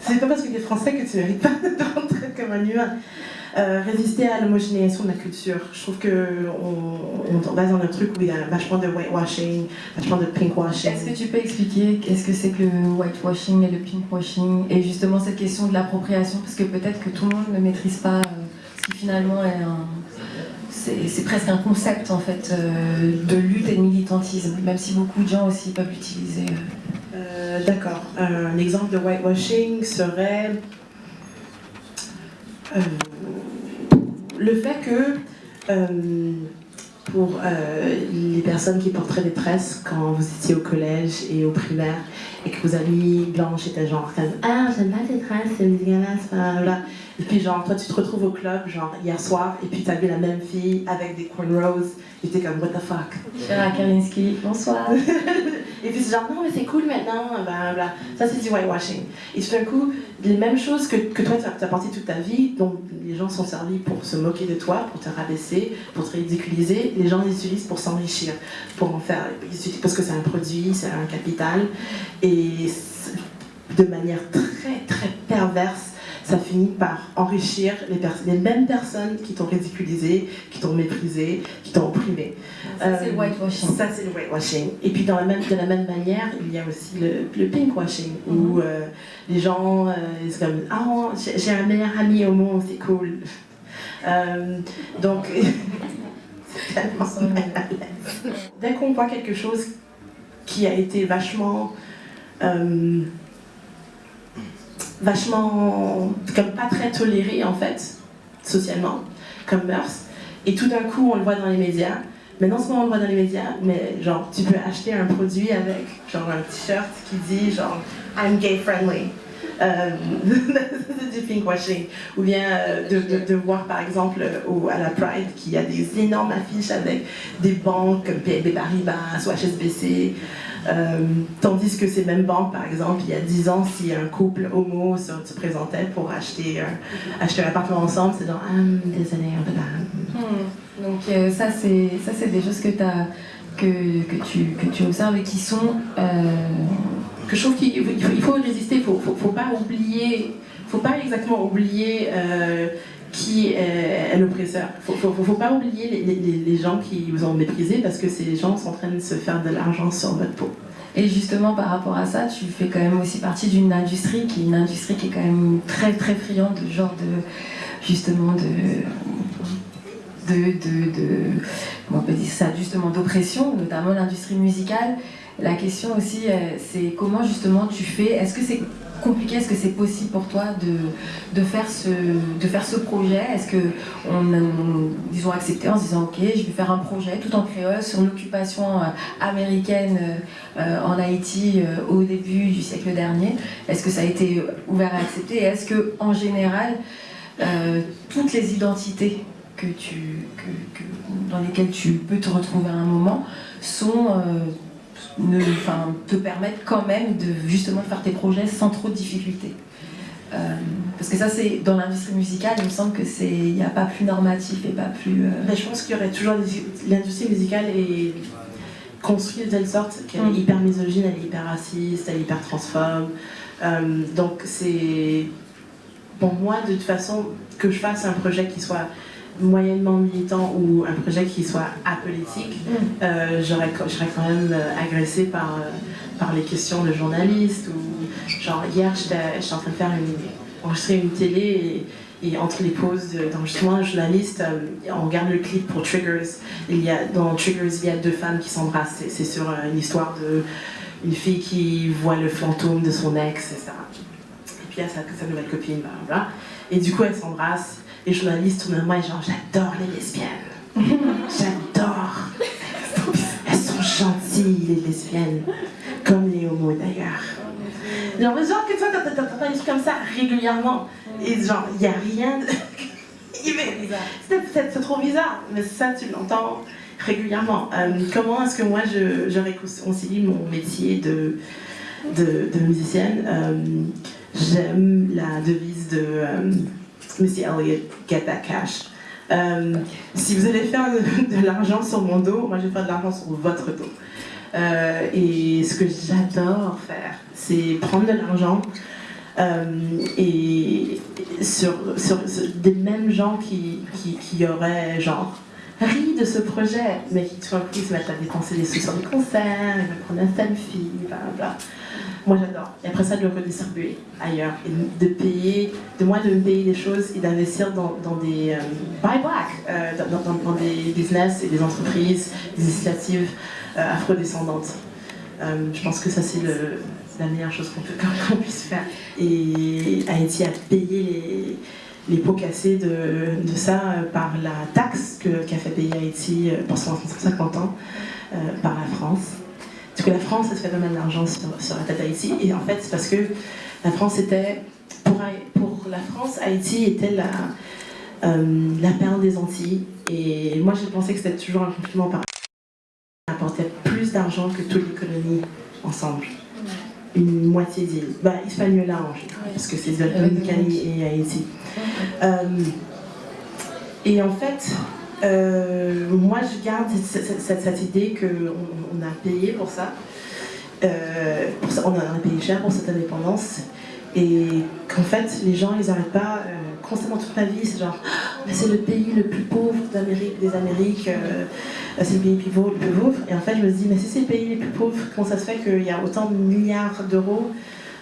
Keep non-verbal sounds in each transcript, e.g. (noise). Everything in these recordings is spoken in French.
C'est pas parce que tu es français que tu mérites pas (laughs) de rentrer comme un humain. Euh, résister à l'homogénéisation de la culture. Je trouve qu'on on, va dans un truc où il y a vachement de whitewashing, vachement de pinkwashing. Est-ce que tu peux expliquer qu'est-ce que c'est que le whitewashing et le pinkwashing et justement cette question de l'appropriation? Parce que peut-être que tout le monde ne maîtrise pas euh, ce qui finalement est un. C'est presque un concept en fait euh, de lutte et de militantisme, même si beaucoup de gens aussi peuvent l'utiliser. D'accord. un exemple de whitewashing serait le fait que euh, pour euh, les personnes qui porteraient des tresses quand vous étiez au collège et au primaire et que vos amis blanches étaient genre ah j'aime pas tes tresses c'est dégueulasse voilà et puis genre toi tu te retrouves au club genre hier soir et puis t'as vu la même fille avec des cornrows. Et t'es comme what the fuck? Chéra Kalinski bonsoir (laughs) Et puis c'est genre, non, mais c'est cool maintenant. Ça, c'est du whitewashing. Et tout d'un coup, les mêmes choses que, que toi, tu as porté toute ta vie, dont les gens sont servis pour se moquer de toi, pour te rabaisser, pour te ridiculiser, les gens les utilisent pour s'enrichir, pour en faire. Parce que c'est un produit, c'est un capital. Et de manière très, très perverse, ça finit par enrichir les, les mêmes personnes qui t'ont ridiculisé, qui t'ont méprisé, qui t'ont opprimé. Ça, c'est le euh, whitewashing. Ça, c'est le whitewashing. Et puis, dans la même, de la même manière, il y a aussi le, le pinkwashing, où mhm. euh, les gens, euh, c'est comme Ah, j'ai un meilleur ami au monde, c'est cool. (laughs) donc, (laughs) c'est tellement (laughs) Dès qu'on voit quelque chose qui a été vachement vachement, comme pas très toléré en fait, socialement, comme mœurs. Et tout d'un coup, on le voit dans les médias. Mais non seulement on le voit dans les médias, mais genre, tu peux acheter un produit avec genre un t-shirt qui dit genre I'm gay friendly. Euh, (laughs) du pinkwashing. Ou bien euh, de, voir par exemple au, à la Pride qu'il y a des énormes affiches avec des banques comme BNP Paribas ou HSBC. Euh, tandis que ces mêmes banques, par exemple, il y a 10 ans, si un couple homo se, présentait pour acheter, acheter un appartement ensemble, c'est genre, ah, désolé, un peu hmm. Donc euh, ça, c'est des choses que, tu, que tu observes et qui sont... Euh, que je trouve qu'il faut, résister, il faut, faut, faut, pas oublier, faut pas exactement oublier qui est, l'oppresseur. Il ne faut, pas oublier les, les, les, gens qui vous ont méprisé parce que ces gens sont en train de se faire de l'argent sur votre peau. Et justement, par rapport à ça, tu fais quand même aussi partie d'une industrie qui est une industrie qui est quand même très très friande de genre de justement de de, de, de on peut dire ça, justement d'oppression, notamment l'industrie musicale. La question aussi, euh, c'est comment justement tu fais, est-ce que c'est compliqué. Est-ce que c'est possible pour toi de, de, faire ce, de faire ce projet? Est-ce qu'ils ont accepté en se disant ok, je vais faire un projet tout en créole sur l'occupation euh, américaine euh, en Haïti euh, au début du siècle dernier Est-ce que ça a été ouvert à accepter? Est-ce que en général toutes les identités que tu, que, dans lesquelles tu peux te retrouver à un moment sont ne, te permettre quand même de justement faire tes projets sans trop de difficultés. Euh, parce que ça, c'est dans l'industrie musicale, il me semble que c'est, il n'y a pas plus normatif et pas plus. Euh, je pense qu'il y aurait toujours l'industrie musicale est construite de telle sorte qu'elle est mm. hyper misogyne, elle est hyper raciste, elle est hyper transphobe. Euh, donc c'est pour moi de toute façon que je fasse un projet qui soit moyennement militant ou un projet qui soit apolitique, mm. euh, je serais quand même euh, agressée par, euh, par les questions de journalistes. Ou, genre, hier, j'étais en train de faire une, enregistrer une télé et, entre les pauses d'enregistrement, un journaliste, on regarde le clip pour Triggers. Il y a, dans Triggers, il y a deux femmes qui s'embrassent. C'est sur une histoire de une fille qui voit le fantôme de son ex, etc. Et puis il y a sa, sa nouvelle copine, voilà. Et du coup, elles s'embrassent les journalistes tournent à moi et genre j'adore les lesbiennes. (laughs) J'adore. Elles sont gentilles les lesbiennes, comme les homos d'ailleurs. Genre, genre que toi t'entends des trucs comme ça régulièrement et genre il n'y a rien de... (laughs) C'est trop bizarre, mais ça tu l'entends régulièrement. Euh, comment est-ce que moi je, je réconcilie mon métier de, de, de musicienne? Euh, J'aime la devise de... Euh, Missy Elliott, Get That Cash. Euh, si vous allez faire de, l'argent sur mon dos, moi je vais faire de l'argent sur votre dos. Euh, et ce que j'adore faire, c'est prendre de l'argent, et sur, sur, des mêmes gens qui, qui, qui auraient genre ri de ce projet, mais qui tout d'un coup se mettent à dépenser des sous sur des concerts, ils veulent prendre un selfie, bla bla. Moi j'adore. Et après ça, de le redistribuer ailleurs. Et de payer, de moi de me payer des choses et d'investir dans, des euh, buy black, euh, dans, des business et des entreprises, des initiatives euh, afrodescendantes. je pense que ça c'est la meilleure chose qu'on (laughs) qu'on puisse faire. Et Haïti a payé les les pots cassés de, ça euh, par la taxe qu'a fait payer Haïti euh, pour 150 ans euh, par la France. Parce que la France, se fait pas mal d'argent sur, sur, la tête d'Haïti. Et en fait, c'est parce que la France était, pour, pour la France, Haïti était la, la perle des Antilles. Et moi, j'ai pensé que c'était toujours un compliment par apportait plus d'argent que toutes les colonies ensemble une moitié d'île. Bah, Hispaniola en général, parce que c'est Dominicanie et Haïti. Euh, et en fait, euh, moi je garde cette, idée qu'on on a payé pour ça. Euh. On a payé cher pour cette indépendance. Et qu'en fait, les gens, ils n'arrêtent pas constamment toute ma vie, c'est genre, ah, c'est le pays le plus pauvre des Amériques, c'est le pays le plus pauvre, le plus pauvre. Et en fait, je me dis, mais si c'est le pays le plus pauvre, comment ça se fait qu'il y a autant de milliards d'euros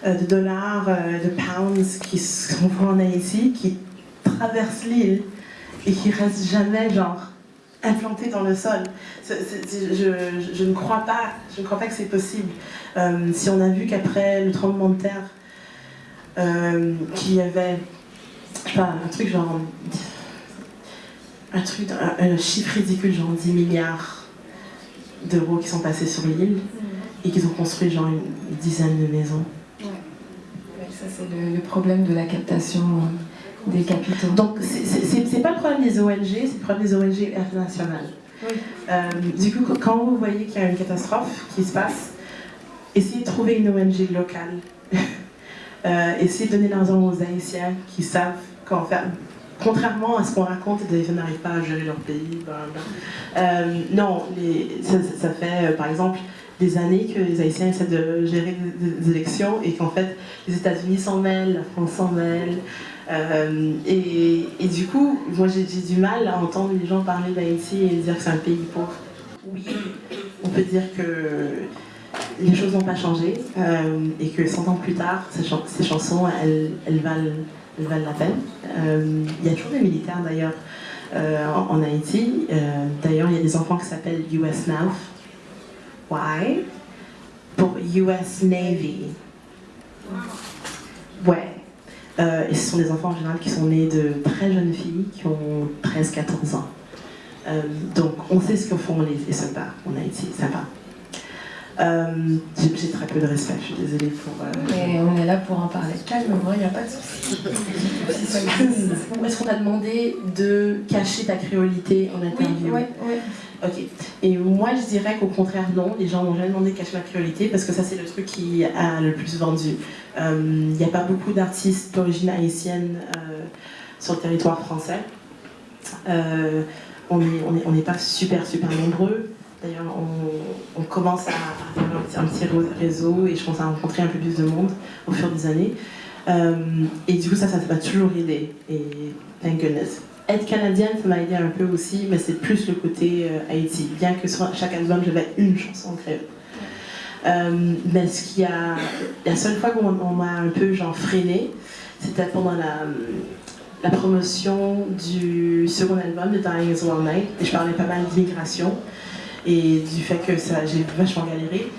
euh, de dollars, euh, de pounds qui sont en Haïti, qui traversent l'île et qui restent jamais genre implantés dans le sol. je, ne crois pas, je ne crois pas que c'est possible. Euh, si on a vu qu'après le tremblement de terre, qu'il y avait pas, un truc genre un truc, un, chiffre ridicule, genre 10 milliards d'euros qui sont passés sur l'île et qu'ils ont construit genre une dizaine de maisons ça c'est le, problème de la captation euh, des capitaux. Donc c'est pas le problème des ONG, c'est le problème des ONG internationales. Euh, du coup, quand vous voyez qu'il y a une catastrophe qui se passe, essayez de trouver une ONG locale. (laughs) euh, essayez de donner l'argent aux Haïtiens qui savent comment faire. Contrairement à ce qu'on raconte, les Haïtiens n'arrivent pas à gérer leur pays. Euh, non, les, ça, ça, fait par exemple des années que les Haïtiens essaient de gérer des, élections et qu'en fait les États-Unis s'en mêlent, la France s'en mêle. Euh, et, du coup, moi j'ai du mal à entendre les gens parler d'Haïti et dire que c'est un pays pauvre. Oui, on peut dire que les choses n'ont pas changé euh, et que 100 ans plus tard, ces, chansons, elles, elles, valent, elles, valent, la peine. Euh, il y a toujours des militaires d'ailleurs en, en, Haïti. d'ailleurs, il y a des enfants qui s'appellent US Now, why? Pour US Navy. Ouais. Euh, et ce sont des enfants en général qui sont nés de très jeunes filles qui ont 13-14 ans. Euh, donc on sait ce que font les, soldats en Haïti, sympa. Euh, J'ai très peu de respect, je suis désolée pour... Euh, Mais on est là pour en parler calmement, il n'y a pas de souci. Est-ce qu'on t'a demandé de cacher ta créolité en interview Oui, oui. Ok. Et moi, je dirais qu'au contraire, non. Les gens m'ont jamais demandé de cacher ma créolité parce que ça, c'est le truc qui a le plus vendu. Il euh, n'y a pas beaucoup d'artistes d'origine haïtienne euh, sur le territoire français. Euh, on n'est on est, pas super, super nombreux. D'ailleurs, on, commence à avoir un petit, réseau et je pense à rencontrer un peu plus de monde au fur des années. et du coup, ça, ça m'a toujours aidé. Et thank goodness être canadienne, ça m'a aidé un peu aussi, mais c'est plus le côté euh, Haïti. Bien que sur chaque album, j'avais une chanson en. Euh, mais ce qui a, la seule fois qu'on m'a un peu genre freiné, c'était pendant la, la, promotion du second album de Dying is One Night. Et je parlais pas mal d'immigration et du fait que j'ai vachement galéré.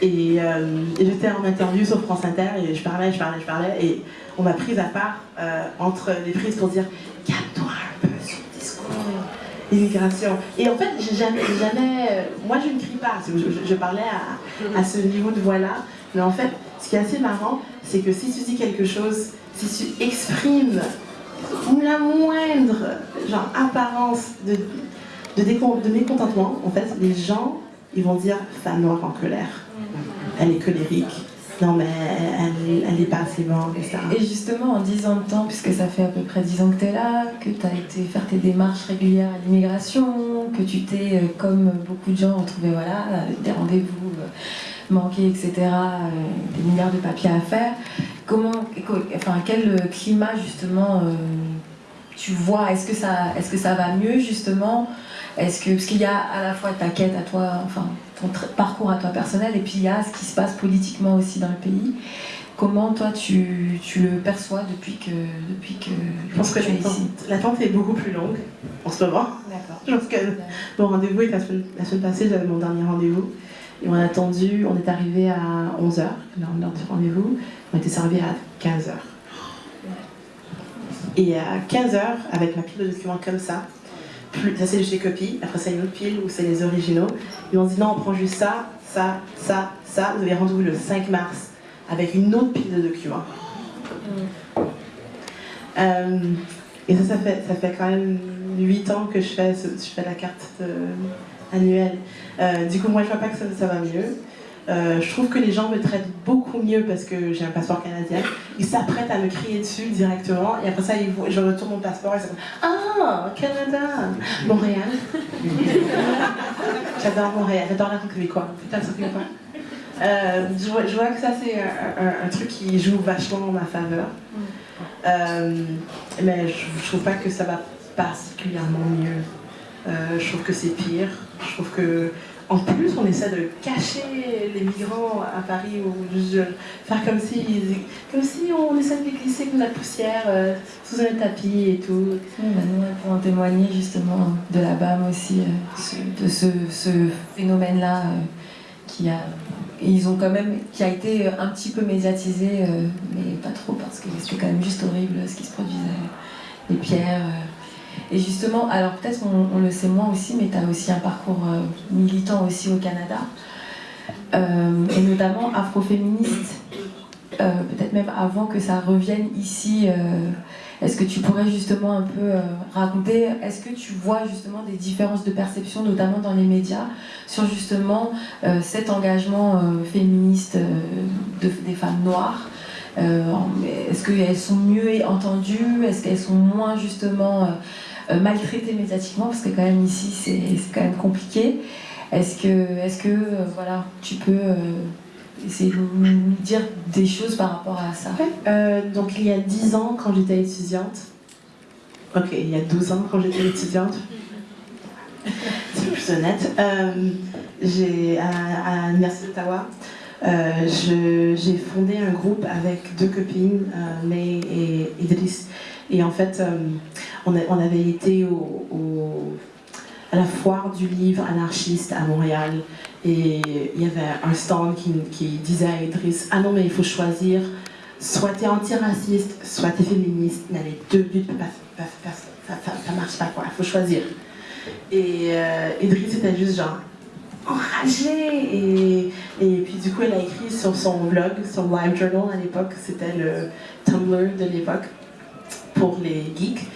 Et, euh, et j'étais en interview sur France Inter et je parlais, je parlais, je parlais. Et on m'a prise à part entre les prises pour dire calme-toi immigration. Et en fait, j'ai jamais, jamais, euh, moi je ne crie pas, je, parlais à, à, ce niveau de voix-là, mais en fait, ce qui est assez marrant, c'est que si tu dis quelque chose, si tu exprimes la moindre genre, apparence de, de, mécontentement, en fait, les gens, ils vont dire femme noire en colère. Elle est colérique, non mais elle n'est pas assez bonne, etc. Et justement, en 10 ans de temps, puisque ça fait à peu près 10 ans que tu es là, que tu as été faire tes démarches régulières à l'immigration, que tu t'es, euh, comme beaucoup de gens, retrouvé voilà, des rendez-vous euh, manqués, etc., euh, des milliards de papiers à faire, comment, enfin, quel climat justement tu vois Est-ce que ça, est-ce que ça va mieux justement? Est-ce que parce qu'il y a à la fois ta quête à toi, enfin ton parcours à toi personnel, et puis il y a ce qui se passe politiquement aussi dans le pays. Comment toi tu, tu le perçois depuis que depuis que je pense que, L'attente est beaucoup plus longue en ce moment. D'accord. Je pense que mon rendez-vous est la semaine, la semaine passée, j'avais mon dernier rendez-vous. Et on a attendu, on est arrivé à 11h, l'heure du rendez-vous. On a été servi à 15h. Et à 15h, avec ma pile de documents comme ça, plus, ça c'est les copies, après c'est une autre pile où c'est les originaux. Ils m'ont dit non, on prend juste ça, ça, ça, ça. Vous avez rendez-vous le 5 mars avec une autre pile de documents. Mm. Euh, et ça, ça fait, ça fait quand même 8 ans que je fais, je fais la carte euh, annuelle. Euh, du coup, moi, je vois pas que ça, ça va mieux. Euh, je trouve que les gens me traitent beaucoup mieux parce que j'ai un passeport canadien. Ils s'apprêtent à me crier dessus directement et après ça, ils je retourne mon passeport et ils disent Ah, Canada Montréal (laughs) J'adore Montréal, j'adore la québécois. Putain, ça fait euh, je, vois, je, vois, que ça, c'est un, truc qui joue vachement en ma faveur. Euh, mais je, je trouve pas que ça va particulièrement mieux. Euh, je trouve que c'est pire. Je trouve que en plus, on essaie de cacher les migrants à Paris ou faire comme si, comme si on essaie de les glisser comme la poussière euh, sous un tapis et tout. pour en témoigner justement de la BAM aussi, euh, de ce, phénomène-là qui a ils ont quand même qui a été un petit peu médiatisé, mais pas trop parce que c'était quand même juste horrible ce qui se produisait, les pierres. Et justement, alors peut-être on, le sait moins aussi, mais tu as aussi un parcours euh, militant aussi au Canada, euh, et notamment afroféministe, euh, peut-être même avant que ça revienne ici. est-ce que tu pourrais justement un peu raconter, est-ce que tu vois justement des différences de perception, notamment dans les médias, sur justement cet engagement féministe des femmes noires? Est-ce qu'elles sont mieux entendues? Est-ce qu'elles sont moins justement euh, maltraité médiatiquement, parce que quand même ici c'est quand même compliqué. Est-ce que, est que euh, voilà, tu peux euh, essayer de nous dire des choses par rapport à ça? Donc il y a 10 ans quand j'étais étudiante, ok, il y a 12 ans quand j'étais étudiante, c'est plus honnête, j'ai à, à l'Université d'Ottawa, j'ai fondé un groupe avec deux copines, May et Idriss. Et en fait, on, avait été à la foire du livre anarchiste à Montréal. Et il y avait un stand qui, disait à Idriss Ah non, mais il faut choisir, soit tu es antiraciste, soit tu es féministe, mais les deux buts, ça, ça, marche pas, quoi, il faut choisir. Et euh, Idriss était juste genre enragé. Et, et puis du coup elle a écrit sur son blog, son live journal à l'époque, c'était le Tumblr de l'époque pour les geeks.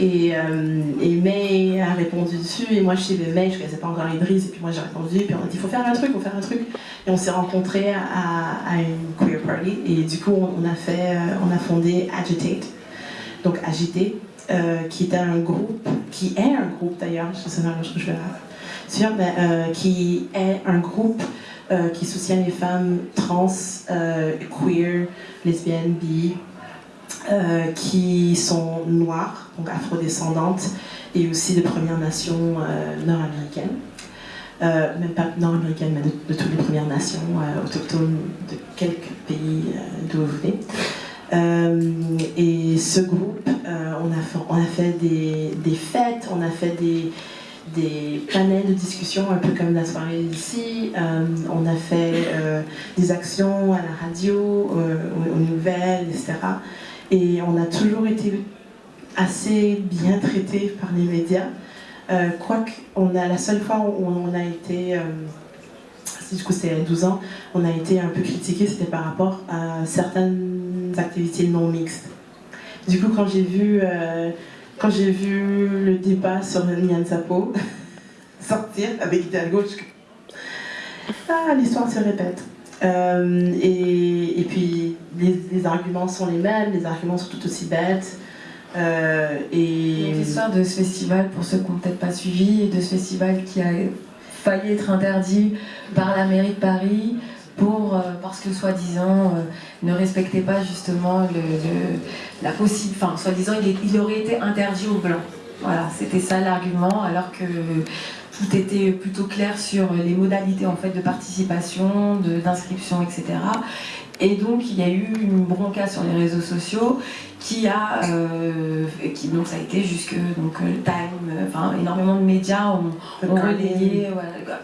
Et, euh, et, May a répondu dessus, et moi je suis May, je connaissais pas encore Idriss, et puis moi j'ai répondu, puis on a dit il faut faire un truc, il faut faire un truc. Et on s'est rencontrés à, une queer party, et du coup on a, fait, euh, on a fondé Agitate, donc Agité, euh, qui est un groupe, qui est un groupe d'ailleurs, je sais pas, je vais sûr, mais qui est un groupe qui soutient les femmes trans, queer, lesbiennes, bi, euh, qui sont noires, donc afrodescendantes, et aussi de Premières Nations euh, nord-américaines. Euh, même pas nord-américaines, mais de, toutes les Premières Nations autochtones de quelques pays d'où vous venez. et ce groupe, on, a fait, des, fêtes, on a fait des, des panels de discussion, un peu comme la soirée ici. on a fait des actions à la radio, aux, nouvelles, etc. Et on a toujours été assez bien traité par les médias. Euh, Quoique, la seule fois où on a été, euh, du coup c'était a 12 ans, on a été un peu critiqué, c'était par rapport à certaines activités non mixtes. Du coup, quand j'ai vu, euh, quand j'ai vu le débat sur Nyan Sapo (laughs) sortir avec Hidalgo, je... ah, l'histoire se répète. Euh, et, et, puis les, arguments sont les mêmes, les arguments sont tout aussi bêtes. Euh, l'histoire de ce festival, pour ceux qui n'ont peut-être pas suivi, de ce festival qui a failli être interdit par la mairie de Paris pour, euh, parce que soi-disant euh, ne respectait pas justement la possible, enfin soi-disant il, il, aurait été interdit aux blancs. Voilà, c'était ça l'argument, alors que tout était plutôt clair sur les modalités en fait de participation, d'inscription, etc. Et donc il y a eu une bronca sur les réseaux sociaux qui a, euh, qui, donc ça a été jusque donc euh, Time, euh, enfin énormément de médias ont, relayé,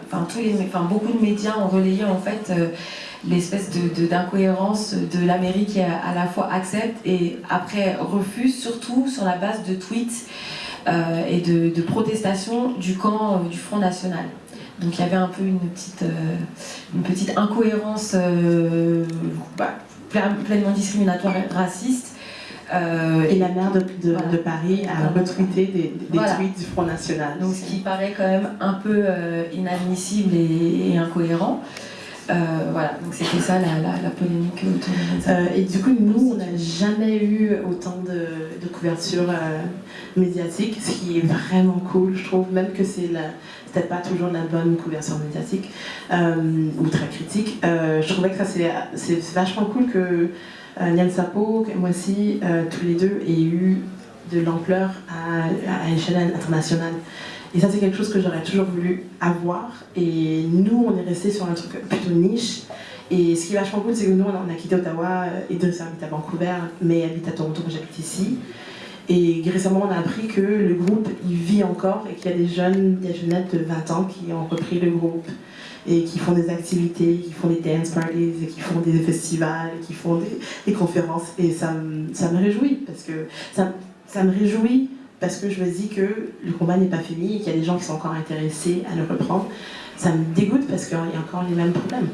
enfin tous les, enfin beaucoup de médias ont relayé en fait l'espèce de d'incohérence de, l'Amérique qui à, la fois accepte et après refuse, surtout sur la base de tweets et de, de protestations du camp du Front National. Donc il y avait un peu une petite, euh, une petite incohérence euh, bah, pleinement discriminatoire et raciste. Euh, et la maire de, de, Paris a retweeté des, des tweets du Front National. Donc ce qui paraît quand même un peu inadmissible et, incohérent. Voilà, donc c'était ça la, la, polémique autour de Et du coup, nous, on n'a jamais eu autant de, couverture médiatique, ce qui est vraiment cool. Je trouve même que c'est peut-être pas toujours la bonne couverture médiatique euh, ou très critique. Euh, je trouvais que ça c'est vachement cool que euh, Sapo, moi aussi, euh, tous les deux aient eu de l'ampleur à, à échelle internationale. Et ça c'est quelque chose que j'aurais toujours voulu avoir. Et nous on est resté sur un truc plutôt niche. Et ce qui est vachement cool, c'est que nous, on a quitté Ottawa et deux habite à Vancouver, mais habite à Toronto, j'habite ici. Et récemment, on a appris que le groupe, il vit encore et qu'il y a des jeunes, des jeunettes de 20 ans qui ont repris le groupe et qui font des activités, qui font des dance parties, et qui font des festivals, qui font des, conférences. Et ça, ça, me réjouit, parce que ça, ça, me réjouit parce que je me dis que le combat n'est pas fini et qu'il y a des gens qui sont encore intéressés à le reprendre. Ça me dégoûte parce qu'il y a encore les mêmes problèmes.